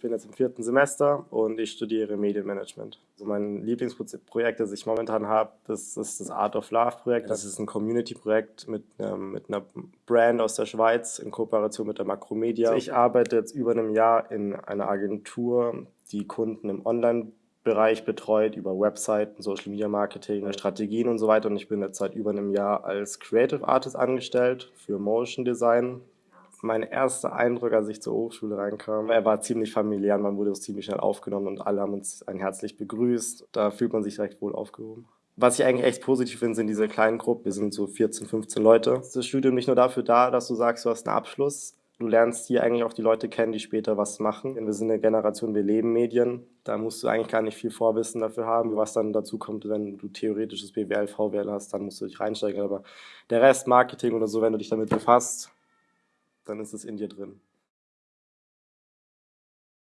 Ich bin jetzt im vierten Semester und ich studiere Medienmanagement. Also mein Lieblingsprojekt, das ich momentan habe, das ist das Art of Love Projekt. Das ist ein Community-Projekt mit, ähm, mit einer Brand aus der Schweiz in Kooperation mit der Makromedia. Also ich arbeite jetzt über einem Jahr in einer Agentur, die Kunden im Online Bereich betreut über Webseiten, Social Media Marketing, Strategien und so weiter. Und ich bin jetzt seit über einem Jahr als Creative Artist angestellt für Motion Design mein erster Eindruck, als ich zur Hochschule reinkam, er war ziemlich familiär, man wurde uns ziemlich schnell aufgenommen und alle haben uns ein herzlich begrüßt. Da fühlt man sich recht wohl aufgehoben. Was ich eigentlich echt positiv finde, sind diese kleinen Gruppen. Wir sind so 14, 15 Leute. Das Studium nicht nur dafür da, dass du sagst, du hast einen Abschluss. Du lernst hier eigentlich auch die Leute kennen, die später was machen. Wir sind eine Generation, wir leben Medien. Da musst du eigentlich gar nicht viel Vorwissen dafür haben. Was dann dazu kommt, wenn du theoretisches BWL, VWL hast, dann musst du dich reinsteigen. Aber der Rest, Marketing oder so, wenn du dich damit befasst, dann ist es in dir drin.